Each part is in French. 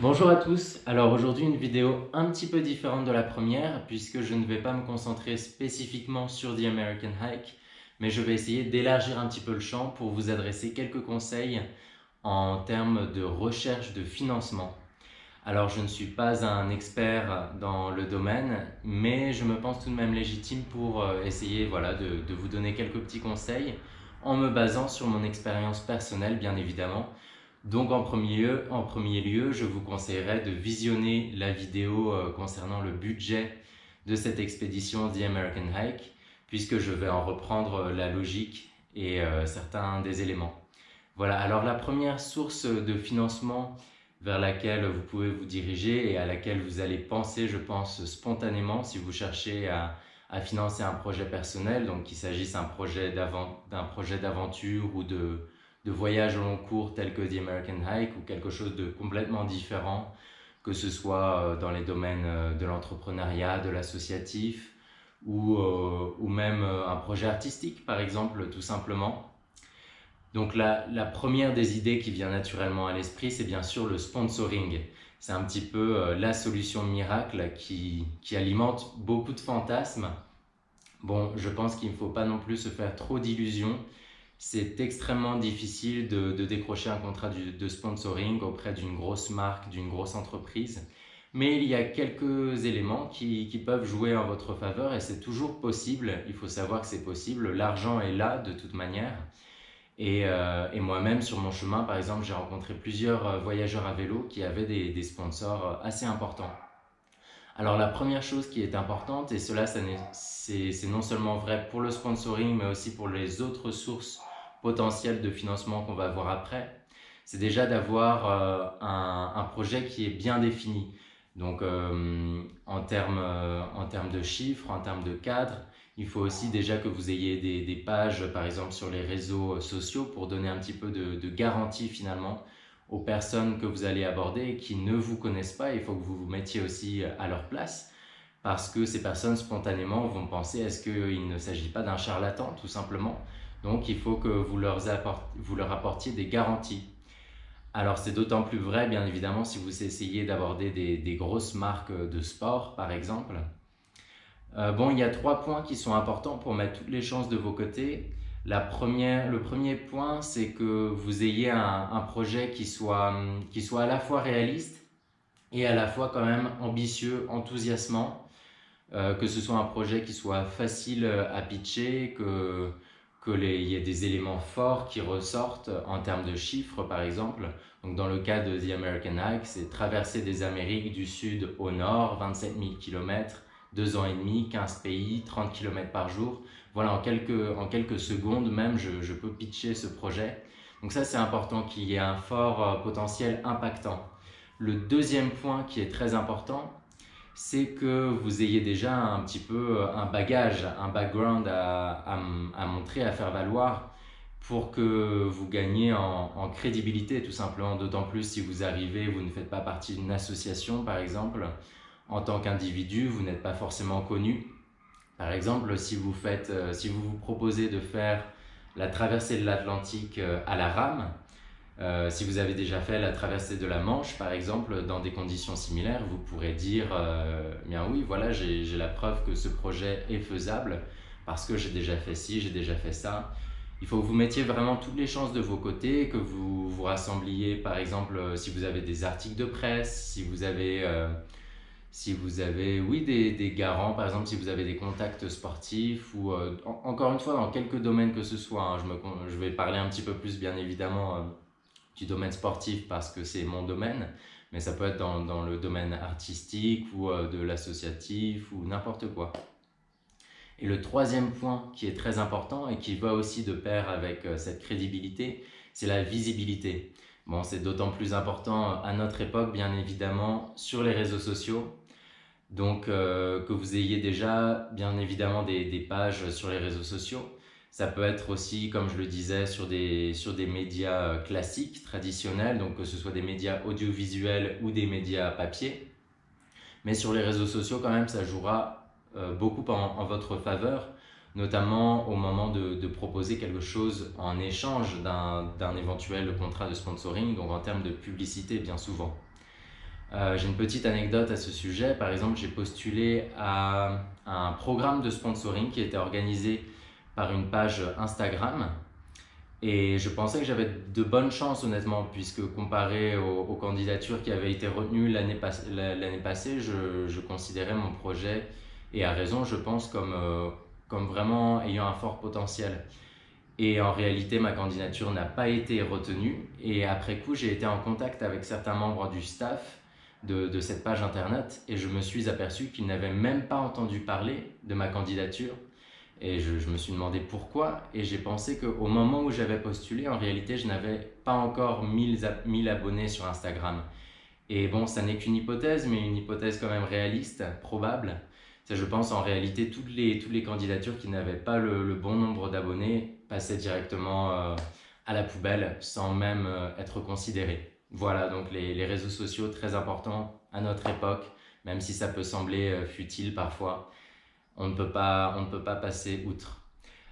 Bonjour à tous, alors aujourd'hui une vidéo un petit peu différente de la première puisque je ne vais pas me concentrer spécifiquement sur The American Hike mais je vais essayer d'élargir un petit peu le champ pour vous adresser quelques conseils en termes de recherche de financement. Alors je ne suis pas un expert dans le domaine mais je me pense tout de même légitime pour euh, essayer de vous donner quelques petits conseils en me basant sur mon expérience personnelle bien évidemment donc en premier, lieu, en premier lieu, je vous conseillerais de visionner la vidéo euh, concernant le budget de cette expédition The American Hike, puisque je vais en reprendre euh, la logique et euh, certains des éléments. Voilà, alors la première source de financement vers laquelle vous pouvez vous diriger et à laquelle vous allez penser, je pense, spontanément si vous cherchez à, à financer un projet personnel, donc qu'il s'agisse d'un projet d'aventure ou de, de voyages au long cours tels que The American Hike ou quelque chose de complètement différent, que ce soit euh, dans les domaines euh, de l'entrepreneuriat, de l'associatif ou, euh, ou même un projet artistique par exemple tout simplement. Donc la, la première des idées qui vient naturellement à l'esprit c'est bien sûr le sponsoring. C'est un petit peu la solution miracle qui, qui alimente beaucoup de fantasmes. Bon, je pense qu'il ne faut pas non plus se faire trop d'illusions c'est extrêmement difficile de, décrocher un contrat de sponsoring auprès d'une grosse marque, d'une grosse entreprise. Mais il y a quelques éléments qui, peuvent jouer en votre faveur et c'est toujours possible. Il faut savoir que c'est possible. L'argent est là de toute manière. Et, euh, moi-même, sur mon chemin, par exemple, j'ai rencontré plusieurs euh, voyageurs à vélo qui avaient des, des, sponsors assez importants. Alors la première chose qui est importante, et cela c'est non seulement vrai pour le sponsoring, mais aussi pour les autres sources potentiel de financement qu'on va voir après, c'est déjà d'avoir euh, un, projet qui est bien défini. Donc euh, en, termes, euh, en termes de chiffres, en termes de cadre, il faut aussi déjà que vous ayez des, pages, par exemple sur les réseaux sociaux, pour donner un petit peu de, garantie finalement aux personnes que vous allez aborder qui ne vous connaissent pas. Il faut que vous vous mettiez aussi à leur place parce que ces personnes spontanément vont penser est-ce qu'il ne s'agit pas d'un charlatan tout simplement? Donc, il faut que vous leur, apportiez des garanties. Alors, c'est d'autant plus vrai, bien évidemment, si vous essayez d'aborder des, grosses marques de sport, par exemple. Euh, bon, il y a trois points qui sont importants pour mettre toutes les chances de vos côtés. La première, le premier point, c'est que vous ayez un, projet qui soit, qui soit à la fois réaliste et à la fois quand même ambitieux, enthousiasmant. Euh, que ce soit un projet qui soit facile à pitcher, que, qu'il y ait des éléments forts qui ressortent en termes de chiffres, par exemple. Donc, dans le cas de The American Hike, c'est traverser des Amériques du sud au nord, 27 000 km, 2 ans et demi, 15 pays, 30 km par jour. Voilà, en quelques, en quelques secondes même, je, peux pitcher ce projet. Donc ça, c'est important qu'il y ait un fort euh, potentiel impactant. Le deuxième point qui est très important, c'est que vous ayez déjà un petit peu euh, un bagage, un background à, montrer, à faire valoir pour que vous gagniez en, crédibilité tout simplement, d'autant plus si vous arrivez, vous ne faites pas partie d'une association par exemple, en tant qu'individu, vous n'êtes pas forcément connu. Par exemple, si vous, faites, euh, si vous vous proposez de faire la traversée de l'Atlantique euh, à la rame, euh, si vous avez déjà fait la traversée de la Manche, par exemple, dans des conditions similaires, vous pourrez dire bien oui, voilà, j'ai la preuve que ce projet est faisable parce que j'ai déjà fait ci, j'ai déjà fait ça. Il faut que vous mettiez vraiment toutes les chances de vos côtés, que vous vous rassembliez, par exemple, si vous avez des articles de presse, si vous avez, si vous avez oui, des, des, garants, par exemple, si vous avez des contacts sportifs, ou encore une fois, dans quelques domaines que ce soit, hein, je, me, je vais parler un petit peu plus, bien évidemment, du domaine sportif parce que c'est mon domaine, mais ça peut être dans, dans le domaine artistique ou euh, de l'associatif ou n'importe quoi. Et le troisième point qui est très important et qui va aussi de pair avec euh, cette crédibilité, c'est la visibilité. Bon, c'est d'autant plus important à notre époque, bien évidemment, sur les réseaux sociaux. Donc, euh, que vous ayez déjà, bien évidemment, des, pages sur les réseaux sociaux, ça peut être aussi, comme je le disais, sur des, sur des médias euh, classiques, traditionnels, donc que ce soit des médias audiovisuels ou des médias papier. Mais sur les réseaux sociaux, quand même, ça jouera euh, beaucoup en, votre faveur, notamment au moment de, proposer quelque chose en échange d'un éventuel contrat de sponsoring, donc en termes de publicité bien souvent. Euh, j'ai une petite anecdote à ce sujet. Par exemple, j'ai postulé à un programme de sponsoring qui était organisé par une page Instagram. Et je pensais que j'avais de bonnes chances, honnêtement, puisque comparé aux, candidatures qui avaient été retenues l'année passée, je, considérais mon projet, et à raison, je pense, comme, euh, comme vraiment ayant un fort potentiel. Et en réalité, ma candidature n'a pas été retenue. Et après coup, j'ai été en contact avec certains membres du staff de, cette page internet et je me suis aperçu qu'ils n'avaient même pas entendu parler de ma candidature. Et je, me suis demandé pourquoi et j'ai pensé qu'au moment où j'avais postulé, en réalité, je n'avais pas encore 1000, 1000 abonnés sur Instagram. Et bon, ça n'est qu'une hypothèse, mais une hypothèse quand même réaliste, probable. Je pense, en réalité, toutes les, toutes les candidatures qui n'avaient pas le, bon nombre d'abonnés passaient directement euh, à la poubelle sans même euh, être considérées. Voilà, donc les, réseaux sociaux, très importants à notre époque, même si ça peut sembler euh, futile parfois, on ne peut pas, on ne peut pas passer outre.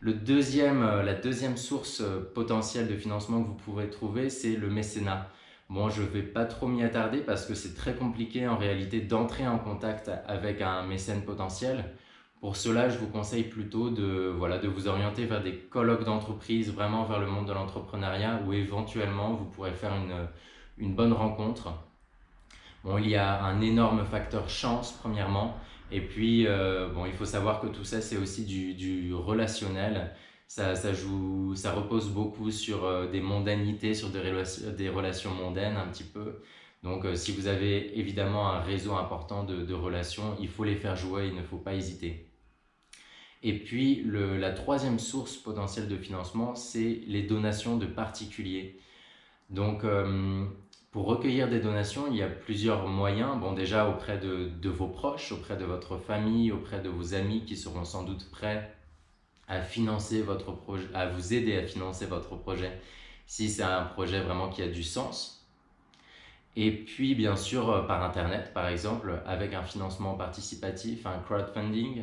Le deuxième, la deuxième source potentielle de financement que vous pourrez trouver, c'est le mécénat. Bon, je ne vais pas trop m'y attarder parce que c'est très compliqué en réalité d'entrer en contact avec un mécène potentiel. Pour cela, je vous conseille plutôt de, voilà, de vous orienter vers des colloques d'entreprise, vraiment vers le monde de l'entrepreneuriat, où éventuellement vous pourrez faire une, une bonne rencontre. Bon, il y a un énorme facteur chance, premièrement. Et puis, euh, bon, il faut savoir que tout ça, c'est aussi du, relationnel. Ça, joue, ça repose beaucoup sur euh, des mondanités, sur des, relations, des relations mondaines un petit peu. Donc, euh, si vous avez évidemment un réseau important de, relations, il faut les faire jouer, il ne faut pas hésiter. Et puis, la troisième source potentielle de financement, c'est les donations de particuliers. Donc, pour recueillir des donations, il y a plusieurs moyens. Bon, déjà auprès de, vos proches, auprès de votre famille, auprès de vos amis qui seront sans doute prêts à financer votre projet, à vous aider à financer votre projet si c'est un projet vraiment qui a du sens. Et puis, bien sûr, euh, par Internet, par exemple, avec un financement participatif, un crowdfunding.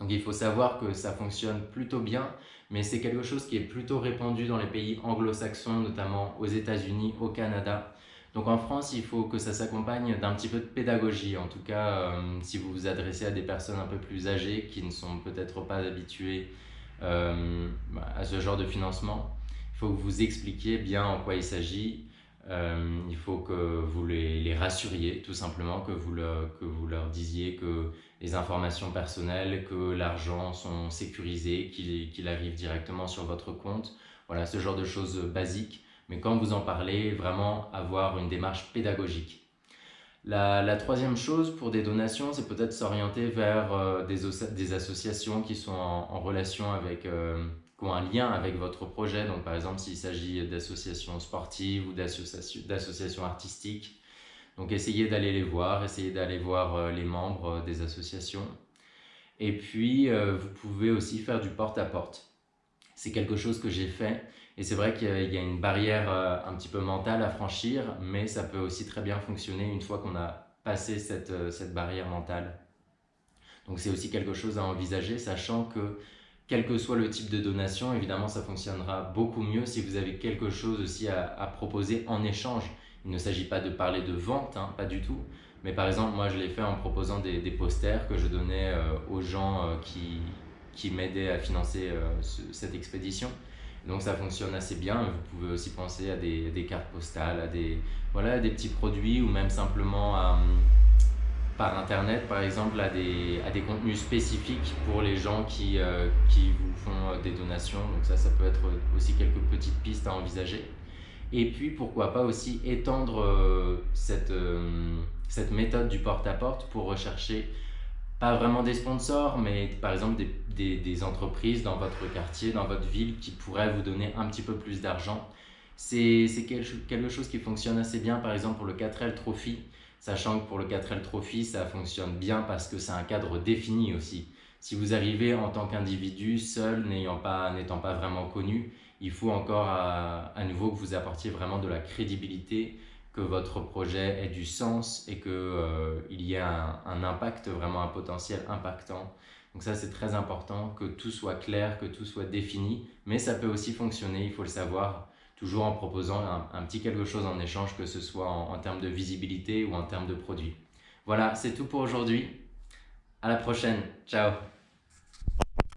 Donc, il faut savoir que ça fonctionne plutôt bien, mais c'est quelque chose qui est plutôt répandu dans les pays anglo-saxons, notamment aux États-Unis, au Canada. Donc en France, il faut que ça s'accompagne d'un petit peu de pédagogie. En tout cas, euh, si vous vous adressez à des personnes un peu plus âgées qui ne sont peut-être pas habituées euh, à ce genre de financement, il faut que vous expliquiez bien en quoi il s'agit. Euh, il faut que vous les, rassuriez, tout simplement, que vous, que vous leur disiez que les informations personnelles, que l'argent sont sécurisés, qu'il arrive directement sur votre compte. Voilà, ce genre de choses basiques mais quand vous en parlez, vraiment avoir une démarche pédagogique. La, troisième chose pour des donations, c'est peut-être s'orienter vers euh, des, associations qui sont en, relation avec, euh, qui ont un lien avec votre projet. Donc par exemple, s'il s'agit d'associations sportives ou d'associations artistiques. Donc essayez d'aller les voir, essayez d'aller voir euh, les membres des associations. Et puis, vous pouvez aussi faire du porte-à-porte. -porte. C'est quelque chose que j'ai fait et c'est vrai qu'il y a une barrière euh, un petit peu mentale à franchir, mais ça peut aussi très bien fonctionner une fois qu'on a passé cette, euh, cette barrière mentale. Donc c'est aussi quelque chose à envisager, sachant que quel que soit le type de donation, évidemment ça fonctionnera beaucoup mieux si vous avez quelque chose aussi à, proposer en échange. Il ne s'agit pas de parler de vente, hein, pas du tout. Mais par exemple, moi je l'ai fait en proposant des, posters que je donnais euh, aux gens qui, qui m'aidaient à financer cette expédition. Donc ça fonctionne assez bien. Vous pouvez aussi penser à des, des cartes postales, à des, voilà, des petits produits ou même simplement à, par internet par exemple à des, à des contenus spécifiques pour les gens qui, euh, qui vous font euh, des donations. Donc ça, ça peut être aussi quelques petites pistes à envisager. Et puis pourquoi pas aussi étendre euh, cette, cette méthode du porte-à-porte -porte pour rechercher pas vraiment des sponsors, mais par exemple des, entreprises dans votre quartier, dans votre ville qui pourraient vous donner un petit peu plus d'argent. C'est quelque chose qui fonctionne assez bien, par exemple pour le 4L Trophy, sachant que pour le 4L Trophy, ça fonctionne bien parce que c'est un cadre défini aussi. Si vous arrivez en tant qu'individu, seul, n'étant pas, pas vraiment connu, il faut encore à nouveau que vous apportiez vraiment de la crédibilité, que votre projet ait du sens et qu'il euh, y ait un, impact, vraiment un potentiel impactant. Donc ça, c'est très important que tout soit clair, que tout soit défini, mais ça peut aussi fonctionner, il faut le savoir. toujours en proposant un, petit quelque chose en échange, que ce soit en, en termes de visibilité ou en termes de produits. Voilà, c'est tout pour aujourd'hui. À la prochaine. Ciao